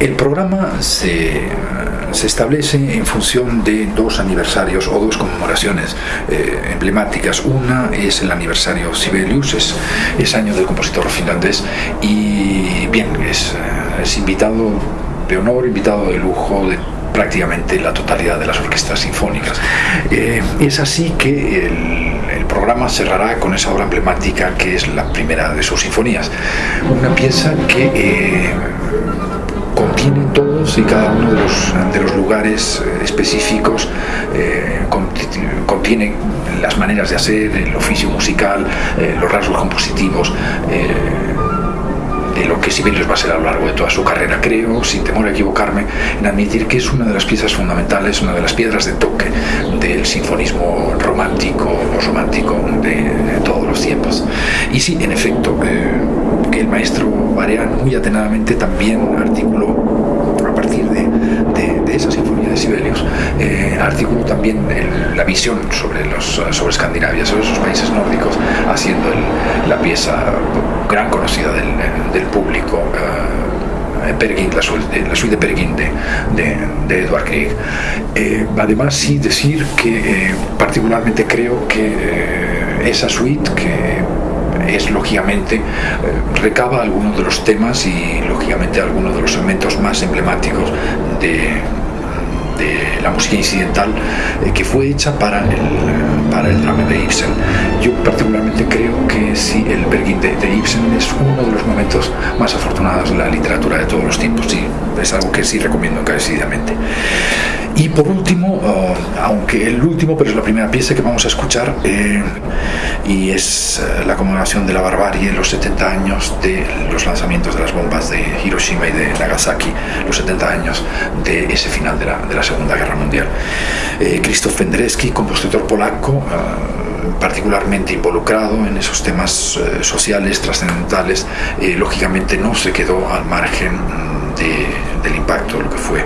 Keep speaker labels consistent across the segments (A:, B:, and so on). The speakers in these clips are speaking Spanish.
A: El programa se, se, establece en función de dos aniversarios o dos conmemoraciones eh, emblemáticas. Una es el aniversario Sibelius, es, es, año del compositor finlandés, y bien, es, invitado de honor, invitado de lujo de prácticamente la totalidad de las orquestas sinfónicas. Eh, es así que el, el, programa cerrará con esa obra emblemática que es la primera de sus sinfonías, una pieza que eh, contiene todos y cada uno de los, de los lugares eh, específicos, eh, contiene las maneras de hacer, el oficio musical, eh, los rasgos compositivos, de lo que Sibelius va a ser a lo largo de toda su carrera. Creo, sin temor a equivocarme, en admitir que es una de las piezas fundamentales, una de las piedras de toque del sinfonismo romántico o romántico de, de, todos los tiempos. Y sí, en efecto, eh, el maestro Barean muy atenadamente también articuló a partir de, de, de esa sinfonía de Sibelius, eh, articuló también el, la visión sobre, los, sobre Escandinavia, sobre esos países nórdicos, haciendo el, la pieza gran conocida del, del público. Uh, Peregrine, la, suite, la suite de Peregrine de, de, de Edward Grieg. Eh, además, sí decir que eh, particularmente creo que eh, esa suite, que es lógicamente, recaba algunos de los temas y lógicamente algunos de los segmentos más emblemáticos de, de la música incidental eh, que fue hecha para el, para el drama de Ibsen. Yo particularmente creo que sí, el Bergin de, Ibsen es uno de los momentos más afortunados de la literatura de todos los tiempos y es algo que sí recomiendo encarecidamente. Y por último, uh, aunque el último, pero es la primera pieza que vamos a escuchar, eh, y es uh, la conmemoración de la barbarie, los 70 años de los lanzamientos de las bombas de Hiroshima y de Nagasaki, los 70 años de ese final de la, de la Segunda Guerra Mundial. Eh, Krzysztof Penderecki, compositor polaco, uh, particularmente involucrado en esos temas eh, sociales, trascendentales, eh, lógicamente no se quedó al margen de, del impacto, lo que fue eh,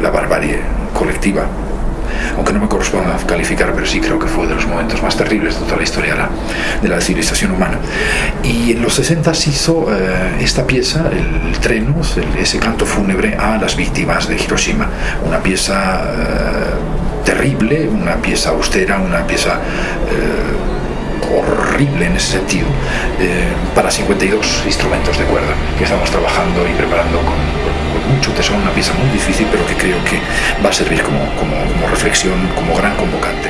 A: la barbarie colectiva aunque no me corresponda calificar, pero sí creo que fue de los momentos más terribles de toda la historia de la, de la civilización humana. Y en los 60 se hizo eh, esta pieza, el, el, ese canto fúnebre a las víctimas de Hiroshima, una pieza eh, terrible, una pieza austera, una pieza... Eh, horrible en ese sentido eh, para 52 instrumentos de cuerda que estamos trabajando y preparando con, mucho tesón, una pieza muy difícil pero que creo que va a servir como, como, como reflexión, como gran convocante.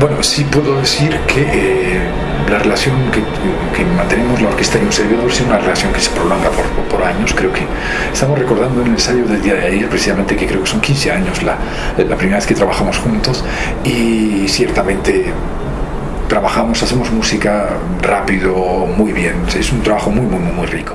A: Bueno, sí puedo decir que eh, la relación que, mantenemos la orquesta y un servidor es una relación que se prolonga por, por, años. Creo que estamos recordando en el ensayo del día de ayer, precisamente, que creo que son 15 años la, la primera vez que trabajamos juntos y ciertamente trabajamos, hacemos música rápido, muy bien. Es un trabajo muy, muy, muy, muy rico.